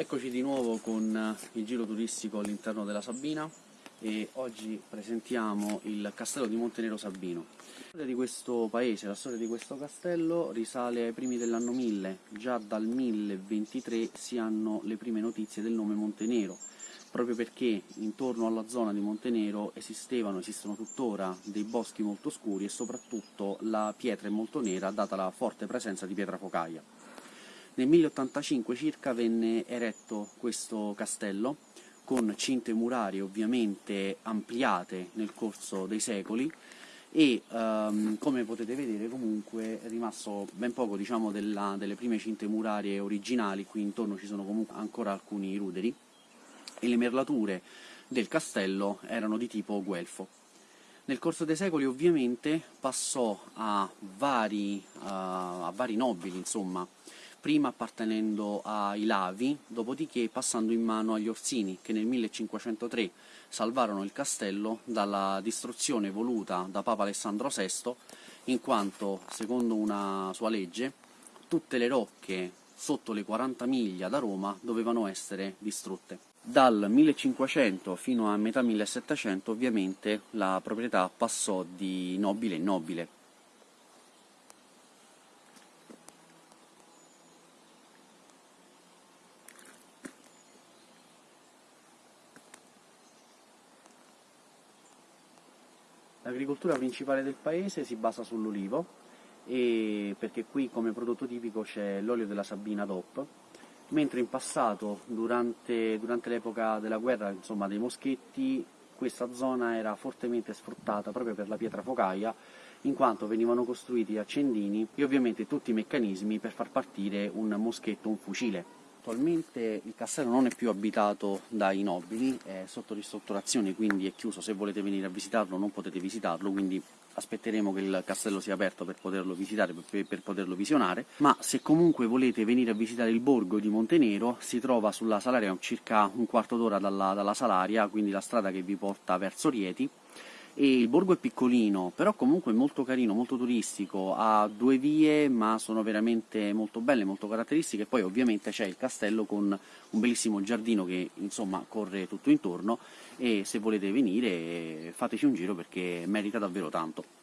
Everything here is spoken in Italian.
Eccoci di nuovo con il giro turistico all'interno della Sabina e oggi presentiamo il castello di Montenero Sabino. La storia di questo paese, la storia di questo castello risale ai primi dell'anno 1000, già dal 1023 si hanno le prime notizie del nome Montenero, proprio perché intorno alla zona di Montenero esistevano, esistono tuttora dei boschi molto scuri e soprattutto la pietra è molto nera data la forte presenza di pietra focaia. Nel 1085 circa venne eretto questo castello con cinte murarie ovviamente ampliate nel corso dei secoli e um, come potete vedere comunque è rimasto ben poco diciamo, della, delle prime cinte murarie originali, qui intorno ci sono comunque ancora alcuni ruderi e le merlature del castello erano di tipo guelfo. Nel corso dei secoli ovviamente passò a vari, uh, a vari nobili, insomma, prima appartenendo ai Lavi, dopodiché passando in mano agli Orsini, che nel 1503 salvarono il castello dalla distruzione voluta da Papa Alessandro VI, in quanto, secondo una sua legge, tutte le rocche sotto le 40 miglia da Roma dovevano essere distrutte. Dal 1500 fino a metà 1700 ovviamente la proprietà passò di nobile in nobile, L'agricoltura principale del paese si basa sull'olivo, perché qui come prodotto tipico c'è l'olio della Sabina DOP, mentre in passato, durante, durante l'epoca della guerra insomma, dei moschetti, questa zona era fortemente sfruttata proprio per la pietra focaia, in quanto venivano costruiti accendini e ovviamente tutti i meccanismi per far partire un moschetto, un fucile. Attualmente il castello non è più abitato dai nobili, è sotto ristrutturazione, quindi è chiuso, se volete venire a visitarlo non potete visitarlo, quindi aspetteremo che il castello sia aperto per poterlo visitare, per, per poterlo visionare, ma se comunque volete venire a visitare il borgo di Montenero, si trova sulla Salaria circa un quarto d'ora dalla, dalla Salaria, quindi la strada che vi porta verso Rieti, e il borgo è piccolino, però comunque molto carino, molto turistico, ha due vie ma sono veramente molto belle, molto caratteristiche, e poi ovviamente c'è il castello con un bellissimo giardino che insomma corre tutto intorno. E se volete venire fateci un giro perché merita davvero tanto.